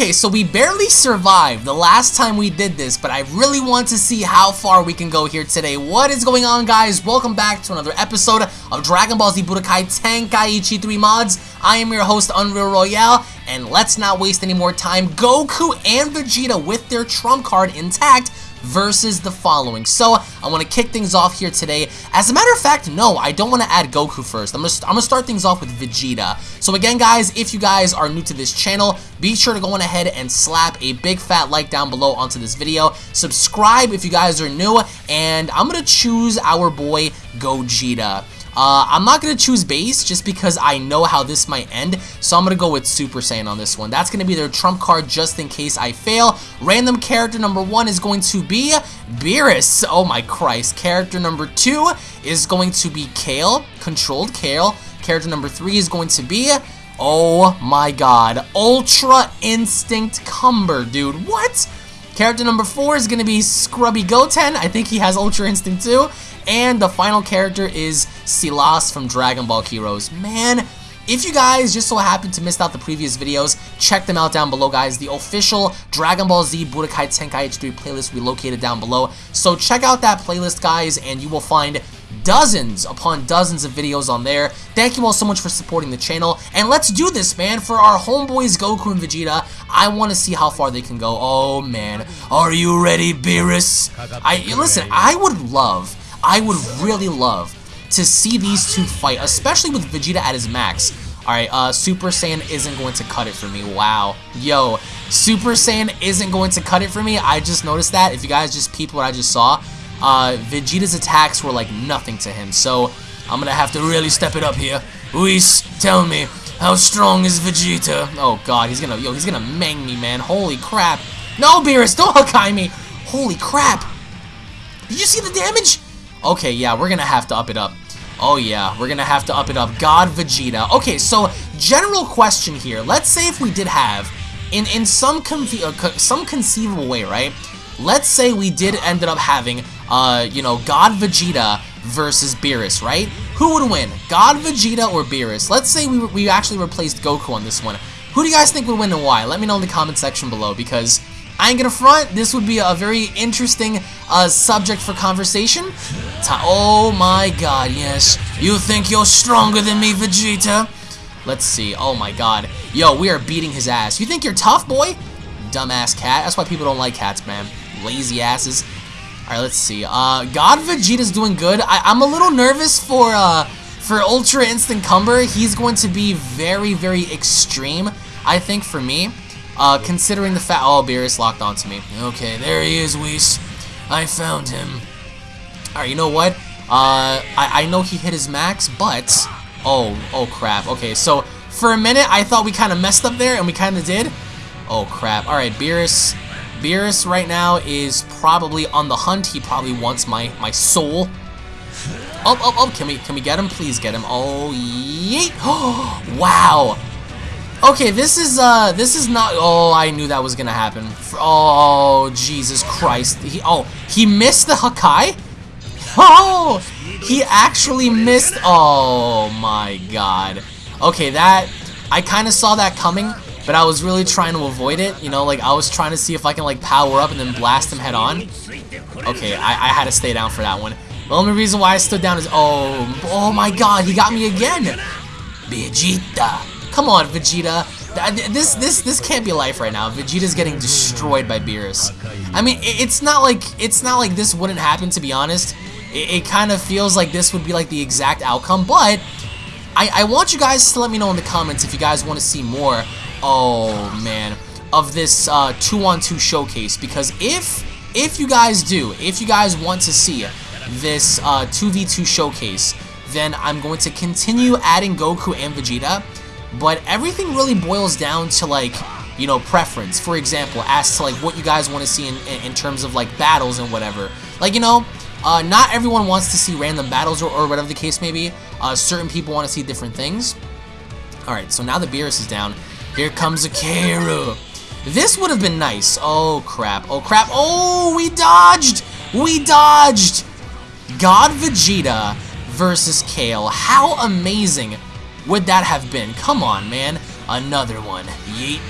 Okay, so we barely survived the last time we did this, but I really want to see how far we can go here today. What is going on, guys? Welcome back to another episode of Dragon Ball Z Budokai Tenkaichi 3 Mods. I am your host, Unreal Royale, and let's not waste any more time. Goku and Vegeta with their trump card intact versus the following. So, I want to kick things off here today. As a matter of fact, no, I don't want to add Goku first. I'm going to I'm gonna start things off with Vegeta. So again, guys, if you guys are new to this channel, be sure to go on ahead and slap a big fat like down below onto this video. Subscribe if you guys are new, and I'm going to choose our boy Gogeta. Uh, I'm not going to choose base just because I know how this might end, so I'm going to go with Super Saiyan on this one. That's going to be their trump card just in case I fail. Random character number one is going to be Beerus. Oh my Christ. Character number two is going to be Kale, controlled Kale. Character number three is going to be... Oh my god. Ultra Instinct Cumber, dude. What? Character number four is going to be Scrubby Goten. I think he has Ultra Instinct too. And the final character is Sealas from Dragon Ball Heroes. Man, if you guys just so happened to miss out the previous videos, check them out down below, guys. The official Dragon Ball Z Budokai Tenkaichi 3 playlist we located down below. So check out that playlist, guys, and you will find dozens upon dozens of videos on there. Thank you all so much for supporting the channel. And let's do this, man. For our homeboys Goku and Vegeta, I want to see how far they can go. Oh, man. Are you ready, Beerus? I Listen, I would love I would really love to see these two fight, especially with Vegeta at his max. Alright, uh, Super Saiyan isn't going to cut it for me. Wow. Yo, Super Saiyan isn't going to cut it for me. I just noticed that. If you guys just peeped what I just saw, uh, Vegeta's attacks were like nothing to him. So, I'm gonna have to really step it up here. Whis, tell me, how strong is Vegeta? Oh god, he's gonna, yo, he's gonna mang me, man. Holy crap. No, Beerus, don't Hakai me. Holy crap. Did you see the damage? Okay, yeah, we're gonna have to up it up. Oh yeah, we're gonna have to up it up. God Vegeta. Okay, so general question here. Let's say if we did have, in in some uh, some conceivable way, right? Let's say we did ended up having, uh, you know, God Vegeta versus Beerus, right? Who would win, God Vegeta or Beerus? Let's say we we actually replaced Goku on this one. Who do you guys think would win and why? Let me know in the comment section below because I ain't gonna front. This would be a very interesting uh, subject for conversation. oh my god, yes. You think you're stronger than me, Vegeta? Let's see. Oh my god. Yo, we are beating his ass. You think you're tough, boy? Dumbass cat. That's why people don't like cats, man. Lazy asses. Alright, let's see. Uh, God Vegeta's doing good. I am a little nervous for, uh, for Ultra Instinct Cumber. He's going to be very, very extreme, I think, for me. Uh, considering the fact... Oh, Beerus locked onto me. Okay, there he is, Whis. I found him. Alright, you know what? Uh, I, I know he hit his max, but... Oh, oh crap. Okay, so for a minute, I thought we kind of messed up there, and we kind of did. Oh, crap. Alright, Beerus... Beerus right now is probably on the hunt. He probably wants my, my soul. Oh, oh, oh, can we, can we get him? Please get him. Oh, yeet. Wow. Okay, this is, uh, this is not, oh, I knew that was gonna happen. Oh, Jesus Christ. He, oh, he missed the Hakai? Oh, he actually missed, oh my god. Okay, that, I kind of saw that coming, but I was really trying to avoid it, you know, like, I was trying to see if I can, like, power up and then blast him head on. Okay, I, I had to stay down for that one. The only reason why I stood down is, oh, oh my god, he got me again. Vegeta. Come on, Vegeta. This this this can't be life right now. Vegeta's getting destroyed by Beerus. I mean, it's not like it's not like this wouldn't happen. To be honest, it, it kind of feels like this would be like the exact outcome. But I I want you guys to let me know in the comments if you guys want to see more. Oh man, of this uh, two on two showcase because if if you guys do, if you guys want to see this uh, 2v2 showcase, then I'm going to continue adding Goku and Vegeta but everything really boils down to like you know preference. For example as to like what you guys want to see in, in terms of like battles and whatever. Like you know uh, not everyone wants to see random battles or, or whatever the case may be. Uh, certain people want to see different things. Alright so now the Beerus is down. Here comes a Akira. This would have been nice. Oh crap. Oh crap. Oh we dodged! We dodged! God Vegeta versus Kale. How amazing would that have been? Come on, man. Another one. Yeet.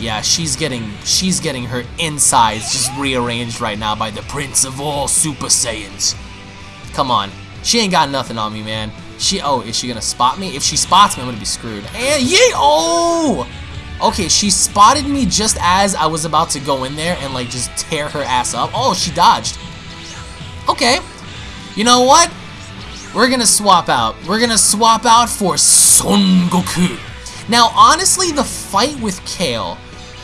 Yeah, she's getting she's getting her insides just rearranged right now by the Prince of all Super Saiyans. Come on. She ain't got nothing on me, man. She oh, is she gonna spot me? If she spots me, I'm gonna be screwed. And yay! Oh! Okay, she spotted me just as I was about to go in there and like just tear her ass up. Oh, she dodged. Okay. You know what? We're gonna swap out. We're gonna swap out for Son Goku. Now, honestly, the fight with Kale,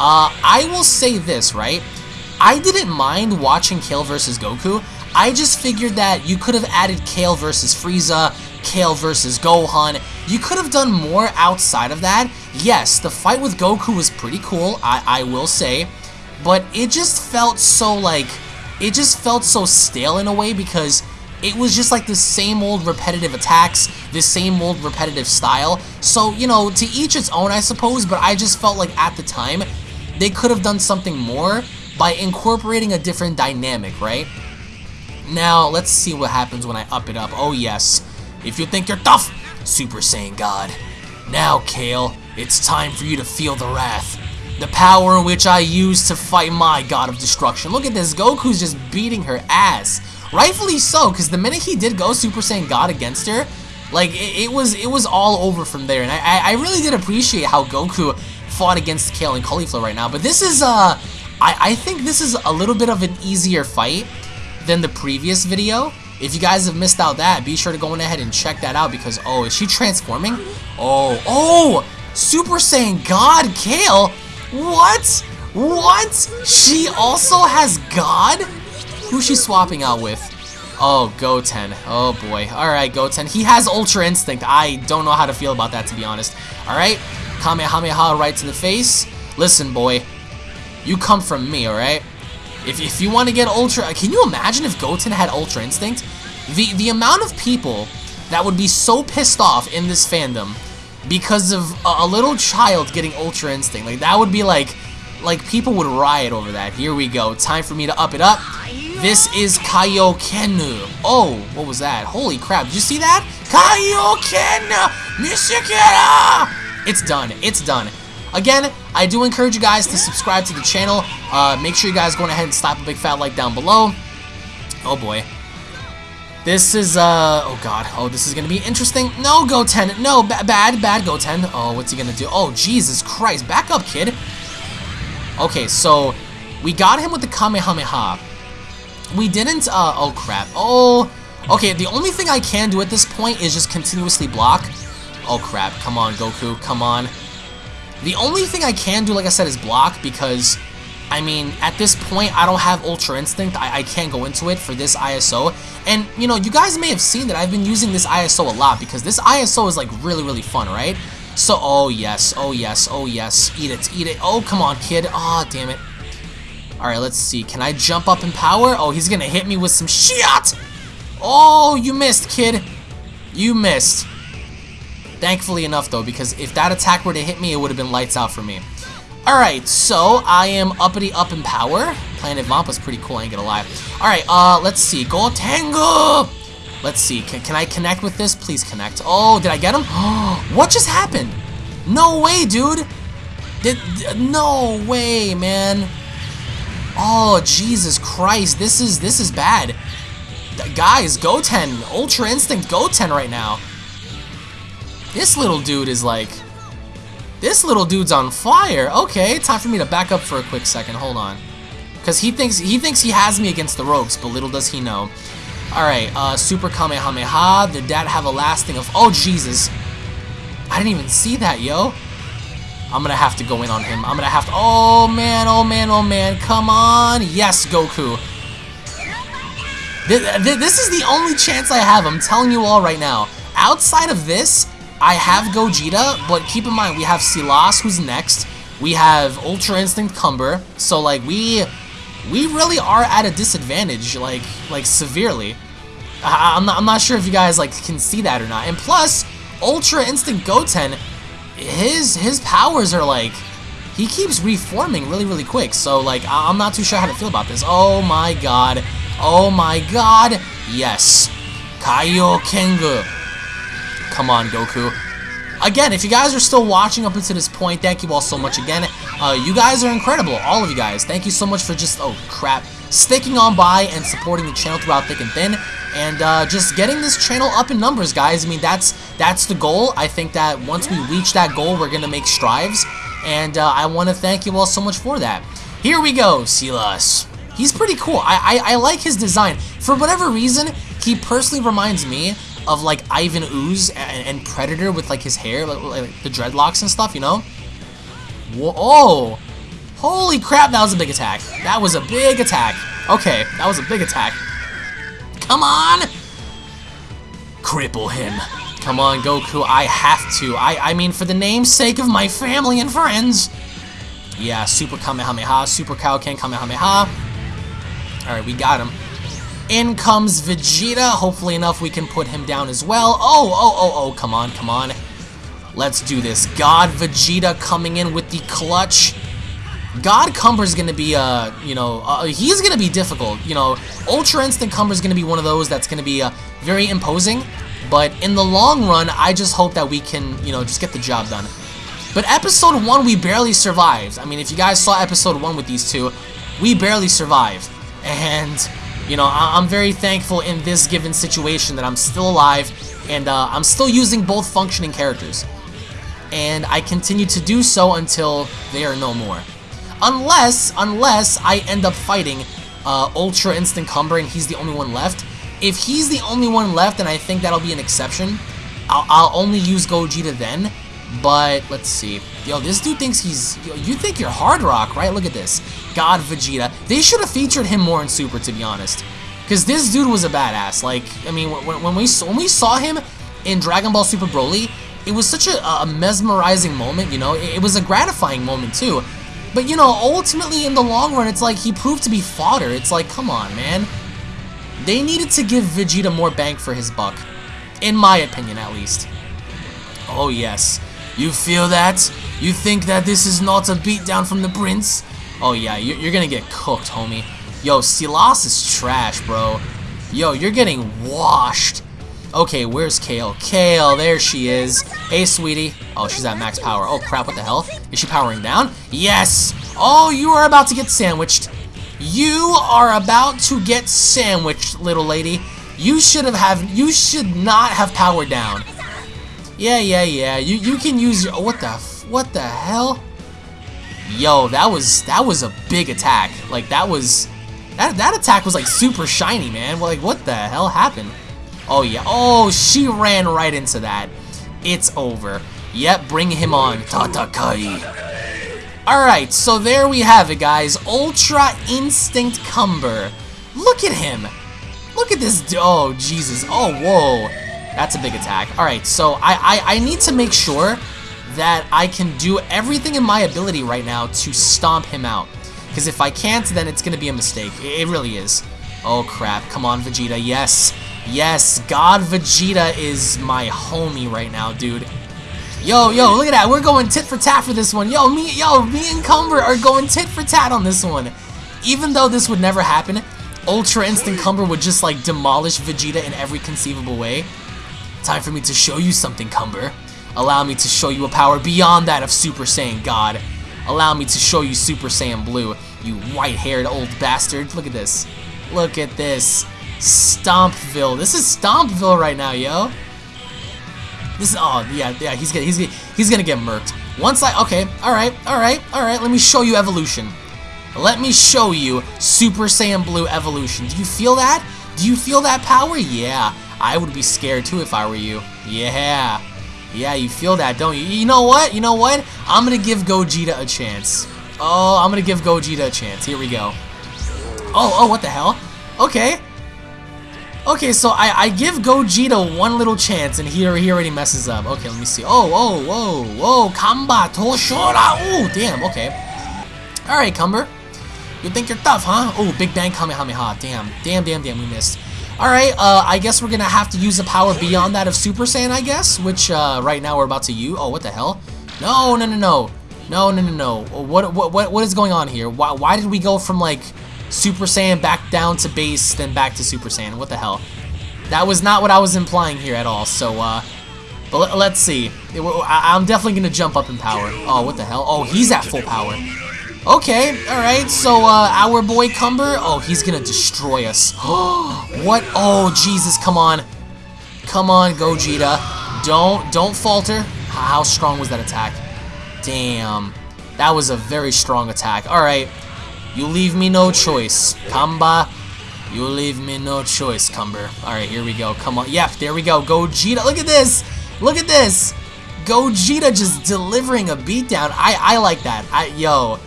uh, I will say this, right? I didn't mind watching Kale versus Goku. I just figured that you could have added Kale versus Frieza, Kale versus Gohan. You could have done more outside of that. Yes, the fight with Goku was pretty cool, I, I will say, but it just felt so like, it just felt so stale in a way because it was just like the same old repetitive attacks, the same old repetitive style. So, you know, to each its own, I suppose, but I just felt like at the time, they could have done something more by incorporating a different dynamic, right? Now, let's see what happens when I up it up. Oh, yes. If you think you're tough, Super Saiyan God. Now, Kale, it's time for you to feel the wrath. The power which I use to fight my God of Destruction. Look at this, Goku's just beating her ass. Rightfully so, because the minute he did go Super Saiyan God against her, like, it, it, was it was all over from there. And I, I really did appreciate how Goku fought against Kale and Caulifla right now. But this is, uh, I, I think this is a little bit of an easier fight than the previous video. If you guys have missed out that, be sure to go ahead and check that out because, oh, is she transforming? Oh, oh, Super Saiyan God Kale? What? What? She also has God? Who's she swapping out with? Oh, Goten. Oh boy. Alright, Goten. He has Ultra Instinct. I don't know how to feel about that, to be honest. Alright? Kamehameha right to the face. Listen, boy. You come from me, alright? If, if you want to get Ultra... Can you imagine if Goten had Ultra Instinct? The, the amount of people that would be so pissed off in this fandom because of a, a little child getting Ultra Instinct. Like, that would be like... Like, people would riot over that. Here we go. Time for me to up it up. This is Kaioken. Oh, what was that? Holy crap. Did you see that? Kaioken! Nishikara! It's done. It's done. Again, I do encourage you guys to subscribe to the channel. Uh, make sure you guys go ahead and slap a big fat like down below. Oh boy. This is, uh, oh god. Oh, this is gonna be interesting. No, Goten. No, ba bad, bad Goten. Oh, what's he gonna do? Oh, Jesus Christ. Back up, kid. Okay, so we got him with the Kamehameha. We didn't, uh, oh crap. Oh, okay, the only thing I can do at this point is just continuously block. Oh crap, come on, Goku, come on. The only thing I can do, like I said, is block because, I mean, at this point, I don't have Ultra Instinct. I, I can't go into it for this ISO. And, you know, you guys may have seen that I've been using this ISO a lot because this ISO is, like, really, really fun, right? So, oh, yes, oh, yes, oh, yes. Eat it, eat it. Oh, come on, kid. Aw, oh, damn it. Alright, let's see. Can I jump up in power? Oh, he's gonna hit me with some shit! Oh, you missed, kid. You missed. Thankfully enough, though, because if that attack were to hit me, it would have been lights out for me. Alright, so I am uppity up in power. Planet Vampa's pretty cool, I ain't gonna lie. Alright, uh, let's see. Go Tango! Let's see. Can, can I connect with this? Please connect. Oh, did I get him? what just happened? No way, dude. Did, no way, man. Oh, Jesus Christ. This is this is bad. Guys, Goten, Ultra Instinct Goten right now. This little dude is like... This little dude's on fire. Okay, time for me to back up for a quick second. Hold on. Because he thinks he thinks he has me against the ropes, but little does he know. Alright, uh, Super Kamehameha. Did that have a lasting of... Oh, Jesus. I didn't even see that, yo. I'm gonna have to go in on him. I'm gonna have to... Oh, man, oh, man, oh, man. Come on. Yes, Goku. This is the only chance I have. I'm telling you all right now. Outside of this, I have Gogeta, but keep in mind, we have Sealas, who's next. We have Ultra Instinct Cumber. So, like, we we really are at a disadvantage, like, like severely. I, am not, I'm not sure if you guys, like, can see that or not. And plus, Ultra Instinct Goten, his, his powers are, like, he keeps reforming really, really quick. So, like, I'm not too sure how to feel about this. Oh, my God. Oh, my God. Yes. Kaiokengu. Come on, Goku. Again, if you guys are still watching up until this point, thank you all so much again. Uh, you guys are incredible, all of you guys. Thank you so much for just, oh crap, sticking on by and supporting the channel throughout thick and thin. And uh, just getting this channel up in numbers, guys. I mean, that's that's the goal. I think that once we reach that goal, we're going to make strides. And uh, I want to thank you all so much for that. Here we go, Sealas. He's pretty cool. I, I, I like his design. For whatever reason, he personally reminds me of like Ivan Ooze and, and Predator with like his hair, like, like, the dreadlocks and stuff, you know? Whoa, oh! Holy crap, that was a big attack. That was a big attack. Okay, that was a big attack. Come on! Cripple him. Come on, Goku, I have to. I, I mean, for the namesake of my family and friends. Yeah, Super Kamehameha, Super Kaioken Kamehameha. Alright, we got him. In comes Vegeta. Hopefully enough we can put him down as well. Oh, oh, oh, oh, come on, come on. Let's do this. God Vegeta coming in with the clutch. God Cumber is going to be, uh, you know, uh, he's to be difficult. You know, Ultra Instinct Cumber is going to be one of those that's to be uh, very imposing. But in the long run, I just hope that we can, you know, just get the job done. But episode 1, we barely survived. I mean, if you guys saw episode 1 with these two, we barely survived. And you know, I am very thankful in this given situation that I'm still alive and uh, I'm still using both functioning characters. And I continue to do so until they are no more. Unless, unless I end up fighting uh, Ultra Instinct Cumber and he's the only one left. If he's the only one left, and I think that'll be an exception, I'll, I'll only use Gogeta then. But, let's see. Yo, this dude thinks he's... Yo, you think you're Hard Rock, right? Look at this. God Vegeta. They should have featured him more in Super, to be honest. Because this dude was a badass. Like, I mean, when, when, we, when we saw him in Dragon Ball Super Broly, it was such a, a mesmerizing moment, you know? It, it was a gratifying moment, too. But, you know, ultimately, in the long run, it's like he proved to be fodder. It's like, come on, man. They needed to give Vegeta more bang for his buck. In my opinion, at least. Oh, yes. You feel that? You think that this is not a beatdown from the prince? Oh yeah, you're, gonna get cooked, homie. Yo, Sealas is trash, bro. Yo, you're getting washed. Okay, where's Kale? Kale, there she is. Hey, sweetie. Oh, she's at max power. Oh, crap, what the hell? Is she powering down? Yes! Oh, you are about to get sandwiched. You are about to get sandwiched, little lady. You should have have you should not have powered down. Yeah, yeah, yeah. You you can use your what the what the hell? Yo, that was that was a big attack. Like that was that that attack was like super shiny, man. Like what the hell happened? Oh yeah. Oh, she ran right into that. It's over. Yep, bring him on. Tatakai. Alright, so there we have it, guys. Ultra Instinct Cumber. Look at him. Look at this. Oh, Jesus. Oh, whoa. That's a big attack. Alright, so I, I, I need to make sure that I can do everything in my ability right now to stomp him out. Because if I can't, then it's going to be a mistake. It, it really is. Oh crap, come on Vegeta, yes. Yes, God Vegeta is my homie right now, dude. Yo, yo, look at that. We're going tit for tat for this one. Yo, me, yo, me and Cumber are going tit for tat on this one. Even though this would never happen, Ultra Instinct Cumber would just like demolish Vegeta in every conceivable way. Time for me to show you something, Cumber. Allow me to show you a power beyond that of Super Saiyan God. Allow me to show you Super Saiyan Blue, you white-haired old bastard. Look at this. Look at this. Stompville. This is Stompville right now, yo. This is, oh, yeah, yeah, he's gonna, he's gonna, he's gonna get murked. Once I, okay, alright, alright, alright, let me show you evolution. Let me show you Super Saiyan Blue evolution. Do you feel that? Do you feel that power? Yeah. I would be scared too if I were you. Yeah. Yeah, you feel that, don't you? You know what? You know what? I'm to give Gogeta a chance. Oh, I'm to give Gogeta a chance. Here we go. Oh, oh, what the hell? Okay. Okay, so I, I give Gogeta one little chance, and he, he already messes up. Okay, let me see. Oh, oh, whoa, whoa. Kamba Toshora. Oh, damn, okay. Alright, Cumber. You think you're tough, huh? Oh, Big Bang Kamehameha. Damn, damn, damn, damn, we missed. Alright, uh, I guess we're gonna have to use a power beyond that of Super Saiyan, I guess, which, uh, right now we're about to use. Oh, what the hell? No, no, no, no. No, no, no, no. What, what, what, what is going on here? Why, why did we go from, like, Super Saiyan back down to base, then back to Super Saiyan? What the hell? That was not what I was implying here at all, so, uh, But let, let's see. I, I'm definitely going to jump up in power. Oh, what the hell? Oh, he's at full power. Okay, alright, so uh, our boy Cumber, oh, he's gonna destroy us. what? Oh, Jesus, come on. Come on, Gogeta. Don't, don't falter. How strong was that attack? Damn. That was a very strong attack. Alright, you leave me no choice. Kamba, you leave me no choice, Cumber. Alright, here we go. Come on. Yep, there we go. Gogeta. Look at this. Look at this. Gogeta just delivering a beatdown. I, I like that. I, yo,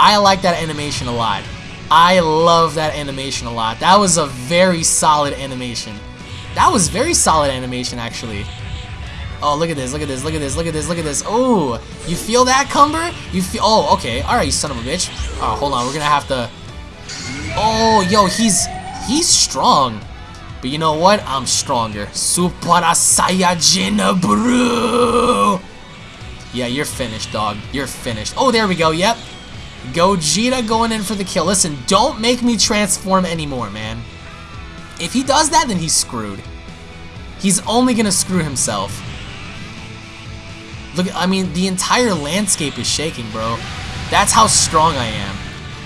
I like that animation a lot. I love that animation a lot. That was a very solid animation. That was very solid animation, actually. Oh, look at this, look at this, look at this, look at this, look at this. Oh, you feel that, Cumber? You feel, oh, okay. All right, you son of a bitch. Oh, hold on, we're gonna have to, oh, yo, he's, he's strong. But you know what? I'm stronger. Super Saiyajin Brew! Yeah, you're finished, dog. You're finished. Oh, there we go, yep. Gogeta going in for the kill. Listen, don't make me transform anymore, man. If he does that, then he's screwed. He's only gonna screw himself. Look, I mean, the entire landscape is shaking, bro. That's how strong I am.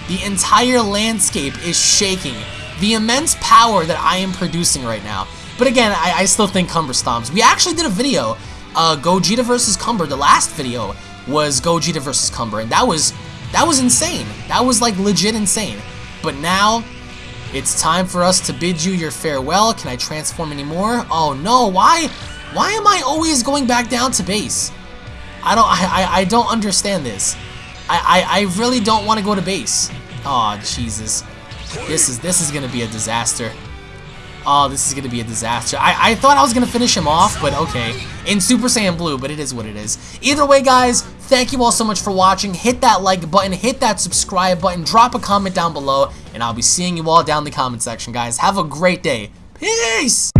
The entire landscape is shaking. The immense power that I am producing right now. But again, I, I still think Cumber stomps. We actually did a video, uh, Gogeta versus Cumber. The last video was Gogeta versus Cumber, and that was that was insane. That was like legit insane. But now, it's time for us to bid you your farewell. Can I transform anymore? Oh no, why? Why am I always going back down to base? I don't, I, I, I don't understand this. I, I, I really don't want to go to base. Oh, Jesus. This is, this is going to be a disaster. Oh, this is going to be a disaster. I, I thought I was going to finish him off, but okay. In Super Saiyan Blue, but it is what it is. Either way, guys, thank you all so much for watching. Hit that like button, hit that subscribe button, drop a comment down below, and I'll be seeing you all down in the comment section, guys. Have a great day. Peace!